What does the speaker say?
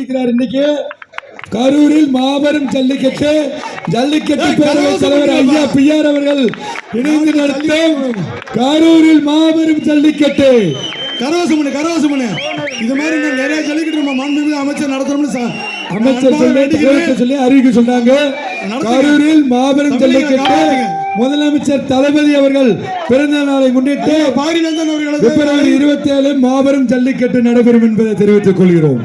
இருக்கிறார் இன்னைக்கு. கரூரில் மாபெரும் ஜல்லிக்கட்டு ஜல்லிக்கட்டு ஏய், பேரவை தலைவர் சொல்லுங்க. ஐயா பிஆர் அவர்கள் இணைந்து நடத்தும் கரூரில் மாபெரும் ஜல்லிக்கட்டு. கரவசமனு கரவசமனு இது மாதிரி நிறைய ஜல்லிக்கட்டு நம்ம மாண்புமிகு அமைச்சர் நடத்தணும்னு அமைச்சர் சொல்லி அறிவிக்க சொன்னாங்க. கரூரில் மாபெரும் ஜல்லிக்கட்டு முதலமைச்சர் தளபதி அவர்கள் பிறந்த நாளை முன்னிட்டு பிப்ரவரி இருபத்தி ஏழு மாபெரும் ஜல்லிக்கட்டு நடைபெறும் என்பதை தெரிவித்துக் கொள்கிறோம்.